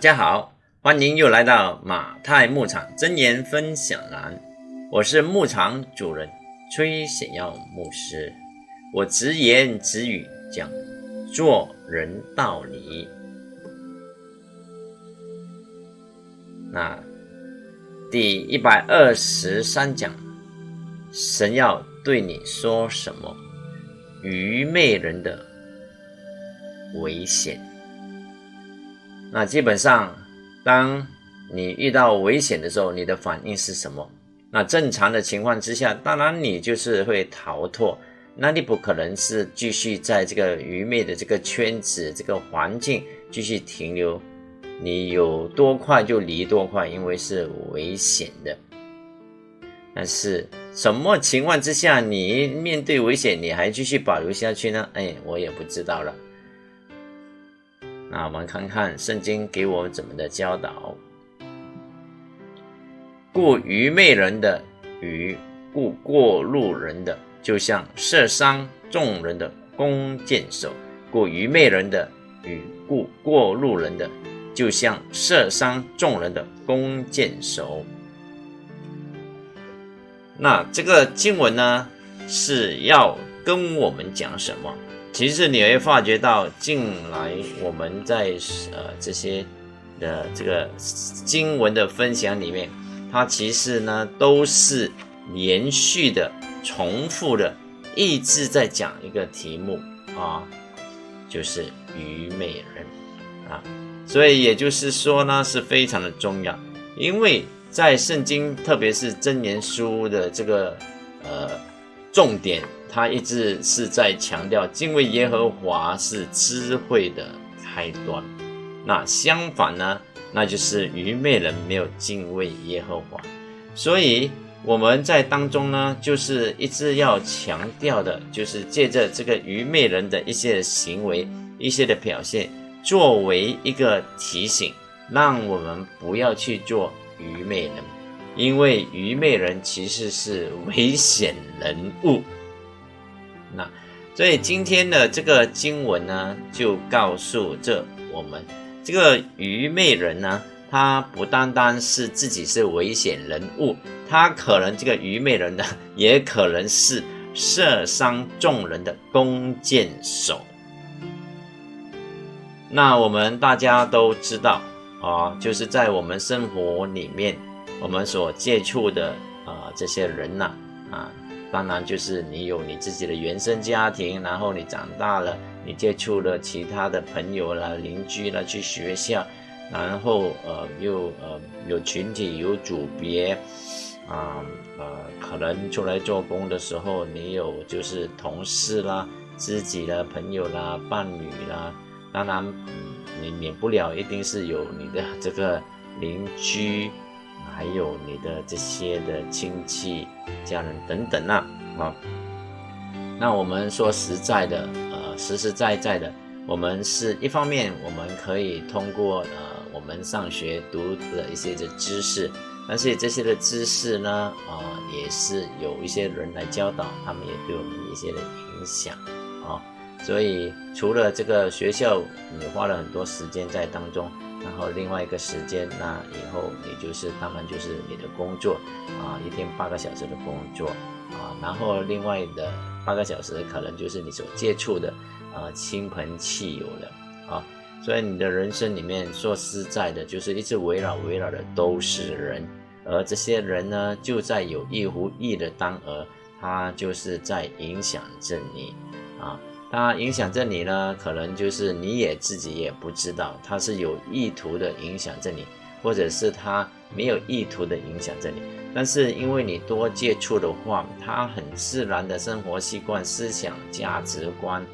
大家好，欢迎又来到马太牧场真言分享栏，我是牧场主人崔显耀牧师，我直言直语讲做人道理。那第一百二十三讲，神要对你说什么？愚昧人的危险。那基本上，当你遇到危险的时候，你的反应是什么？那正常的情况之下，当然你就是会逃脱。那你不可能是继续在这个愚昧的这个圈子、这个环境继续停留。你有多快就离多快，因为是危险的。但是什么情况之下，你面对危险你还继续保留下去呢？哎，我也不知道了。那我们看看圣经给我怎么的教导。故愚昧人的与故过路人的，就像射伤众人的弓箭手；故愚昧人的与故过路人的，就像射伤众人的弓箭手。那这个经文呢，是要跟我们讲什么？其实你会发觉到，近来我们在呃这些的这个经文的分享里面，它其实呢都是连续的、重复的，一直在讲一个题目啊，就是愚昧人啊。所以也就是说呢，是非常的重要，因为在圣经，特别是真言书的这个呃重点。他一直是在强调敬畏耶和华是智慧的开端。那相反呢，那就是愚昧人没有敬畏耶和华。所以我们在当中呢，就是一直要强调的，就是借着这个愚昧人的一些行为、一些的表现，作为一个提醒，让我们不要去做愚昧人，因为愚昧人其实是危险人物。那，所以今天的这个经文呢，就告诉这我们，这个愚昧人呢，他不单单是自己是危险人物，他可能这个愚昧人呢，也可能是射伤众人的弓箭手。那我们大家都知道啊，就是在我们生活里面，我们所接触的啊这些人呐，啊。当然，就是你有你自己的原生家庭，然后你长大了，你接触了其他的朋友啦、邻居啦，去学校，然后呃又呃有群体、有组别，啊呃可能出来做工的时候，你有就是同事啦、知己啦、朋友啦、伴侣啦，当然你免不了一定是有你的这个邻居。还有你的这些的亲戚、家人等等呐，啊，那我们说实在的，呃，实实在在的，我们是一方面，我们可以通过呃我们上学读的一些的知识，但是这些的知识呢，啊，也是有一些人来教导，他们也对我们一些的影响，啊，所以除了这个学校，你花了很多时间在当中。然后另外一个时间，那以后你就是当然就是你的工作啊，一天八个小时的工作啊，然后另外的八个小时可能就是你所接触的啊亲朋戚友了啊，所以你的人生里面说实在的，就是一直围绕围绕的都是人，而这些人呢，就在有意无意的当儿，他就是在影响着你。它影响着你呢，可能就是你也自己也不知道，它是有意图的影响着你，或者是它没有意图的影响着你。但是因为你多接触的话，它很自然的生活习惯、思想、价值观、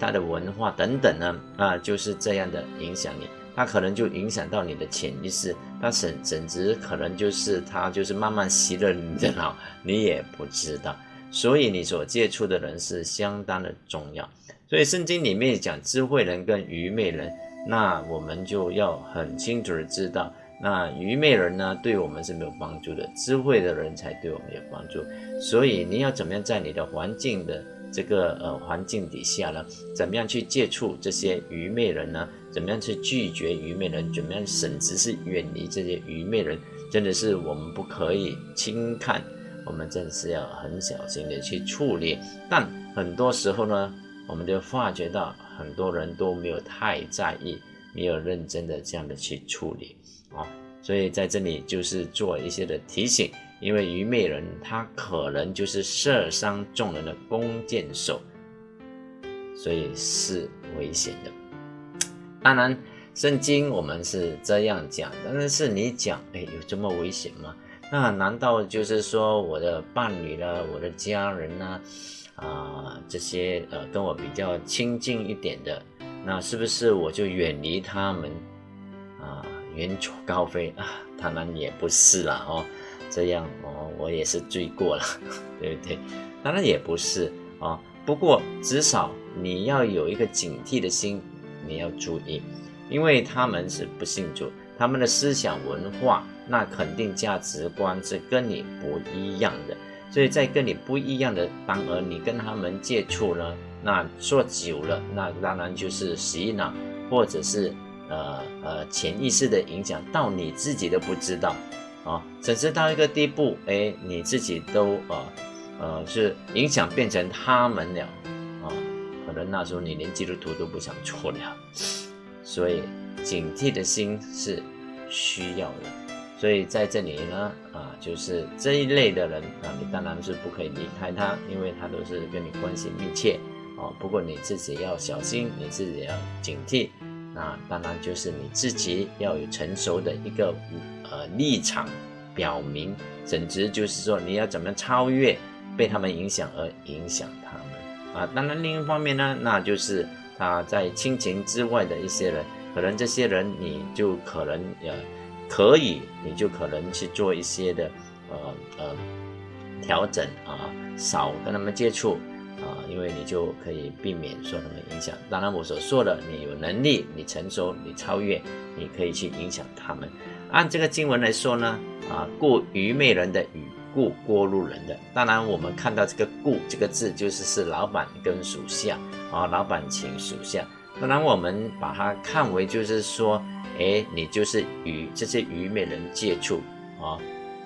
它的文化等等呢，啊，就是这样的影响你。它可能就影响到你的潜意识，它甚甚至可能就是它就是慢慢洗了你的脑，你也不知道。所以你所接触的人是相当的重要。所以圣经里面讲智慧人跟愚昧人，那我们就要很清楚的知道，那愚昧人呢对我们是没有帮助的，智慧的人才对我们有帮助。所以你要怎么样在你的环境的这个呃环境底下呢？怎么样去接触这些愚昧人呢？怎么样去拒绝愚昧人，怎么样甚至是远离这些愚昧人，真的是我们不可以轻看，我们真的是要很小心的去处理。但很多时候呢，我们就发觉到很多人都没有太在意，没有认真的这样的去处理啊，所以在这里就是做一些的提醒，因为愚昧人他可能就是射伤众人的弓箭手，所以是危险的。当然，圣经我们是这样讲，但是你讲，哎，有这么危险吗？那难道就是说我的伴侣呢，我的家人呢，啊这些呃跟我比较亲近一点的，那是不是我就远离他们啊，远走高飞啊？当然也不是了哦，这样哦，我也是罪过了，对不对？当然也不是啊，不过至少你要有一个警惕的心。你要注意，因为他们是不信主，他们的思想文化那肯定价值观是跟你不一样的，所以在跟你不一样的当儿，你跟他们接触呢，那做久了，那当然就是洗脑，或者是呃呃潜意识的影响，到你自己都不知道啊，甚至到一个地步，哎，你自己都呃呃是影响变成他们了。啊可能那时候你连基督徒都不想做了，所以警惕的心是需要的。所以在这里呢，啊，就是这一类的人啊，你当然是不可以离开他，因为他都是跟你关系密切啊。不过你自己要小心，你自己要警惕。那当然就是你自己要有成熟的一个呃立场，表明，甚至就是说你要怎么超越被他们影响而影响他们。啊，当然，另一方面呢，那就是他在亲情之外的一些人，可能这些人你就可能呃，可以，你就可能去做一些的呃呃调整啊，少跟他们接触啊，因为你就可以避免受他们影响。当然，我所说的，你有能力，你成熟，你超越，你可以去影响他们。按这个经文来说呢，啊，故愚昧人的与故过路人的，当然我们看到这个“故”这个字，就是是老板跟属下啊，老板请属下。当然我们把它看为就是说，哎，你就是与这些愚昧人接触啊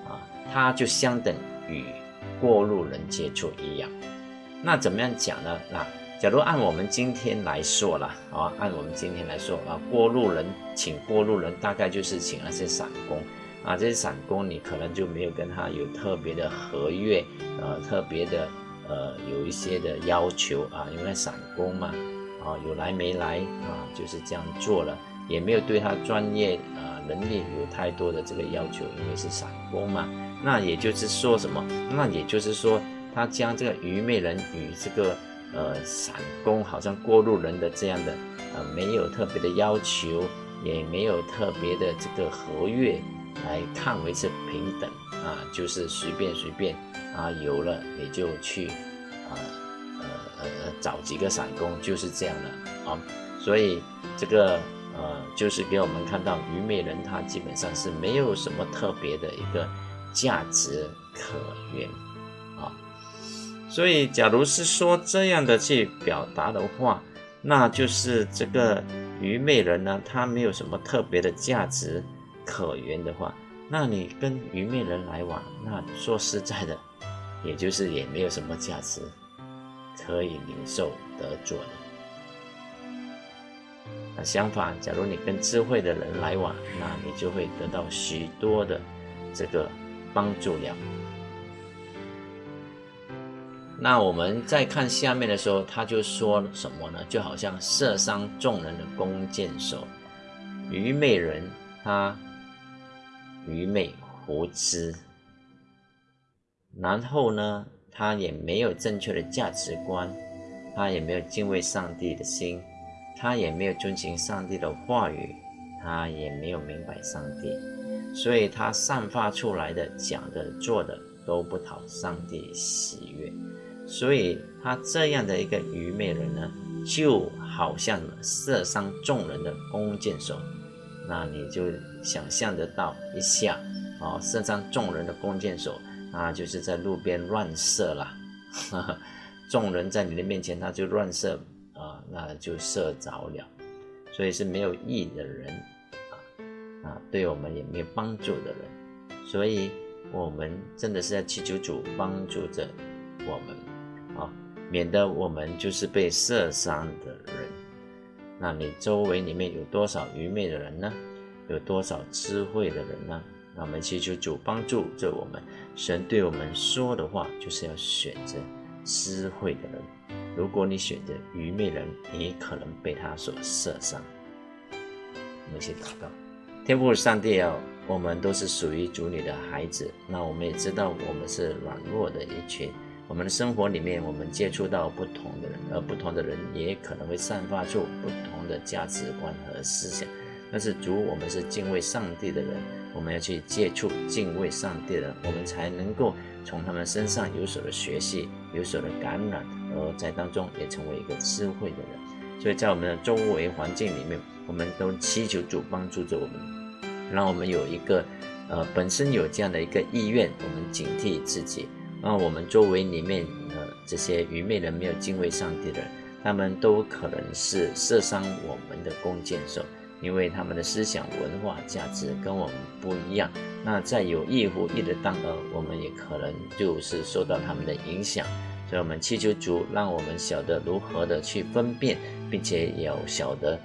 啊，他就相等于过路人接触一样。那怎么样讲呢？那假如按我们今天来说了啊，按我们今天来说啊，过路人请过路人，大概就是请那些散工。啊，这些散工你可能就没有跟他有特别的合约，呃，特别的呃有一些的要求啊，因为散工嘛，啊有来没来啊，就是这样做了，也没有对他专业啊能力有太多的这个要求，因为是散工嘛。那也就是说什么？那也就是说，他将这个愚昧人与这个呃散工好像过路人的这样的呃没有特别的要求，也没有特别的这个合约。来看为是平等啊，就是随便随便啊，有了你就去啊呃呃找几个散工，就是这样的啊。所以这个呃就是给我们看到愚昧人他基本上是没有什么特别的一个价值可言啊。所以假如是说这样的去表达的话，那就是这个愚昧人呢，他没有什么特别的价值。可言的话，那你跟愚昧人来往，那说实在的，也就是也没有什么价值可以领受得做的。那相反，假如你跟智慧的人来往，那你就会得到许多的这个帮助了。那我们再看下面的时候，他就说什么呢？就好像射伤众人的弓箭手，愚昧人他。愚昧无知，然后呢，他也没有正确的价值观，他也没有敬畏上帝的心，他也没有遵循上帝的话语，他也没有明白上帝，所以他散发出来的讲的做的都不讨上帝喜悦，所以他这样的一个愚昧人呢，就好像射伤众人的弓箭手。那你就想象得到一下，哦，射伤众人的弓箭手，那就是在路边乱射了，众人在你的面前，他就乱射，那就射着了。所以是没有益的人啊啊，对我们也没有帮助的人，所以我们真的是要祈求主帮助着我们啊，免得我们就是被射伤的人。那你周围里面有多少愚昧的人呢？有多少智慧的人呢？那我们祈求主帮助着我们。神对我们说的话，就是要选择私会的人。如果你选择愚昧人，你可能被他所射伤。我们一起祷告：天父上帝啊，我们都是属于主你的孩子。那我们也知道，我们是软弱的一群。我们的生活里面，我们接触到不同的人，而不同的人也可能会散发出不同的价值观和思想。但是主，我们是敬畏上帝的人，我们要去接触敬畏上帝的人，我们才能够从他们身上有所的学习，有所的感染，而在当中也成为一个智慧的人。所以在我们的周围环境里面，我们都祈求主帮助着我们，让我们有一个呃本身有这样的一个意愿，我们警惕自己。让我们周围里面的这些愚昧人、没有敬畏上帝的人，他们都可能是射伤我们的弓箭手，因为他们的思想、文化、价值跟我们不一样。那在有意无意的当儿，我们也可能就是受到他们的影响。所以，我们祈求主，让我们晓得如何的去分辨，并且也要晓得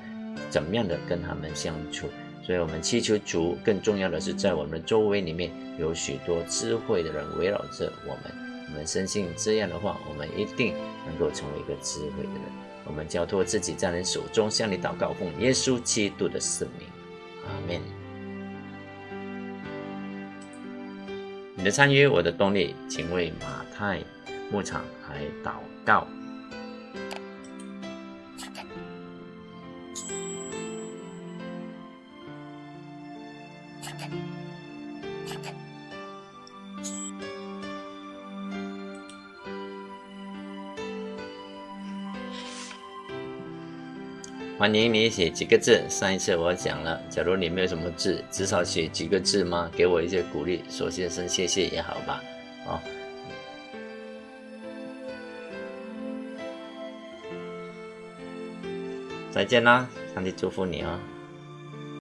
怎么样的跟他们相处。所以我们祈求主，更重要的是在我们周围里面有许多智慧的人围绕着我们。我们深信这样的话，我们一定能够成为一个智慧的人。我们交托自己在你手中，向你祷告，奉耶稣基督的圣名，阿门。你的参与，我的动力，请为马太牧场来祷告。欢迎你写几个字。上一次我讲了，假如你没有什么字，至少写几个字吗？给我一些鼓励，说先生谢谢也好吧。哦，再见啦，上帝祝福你哦。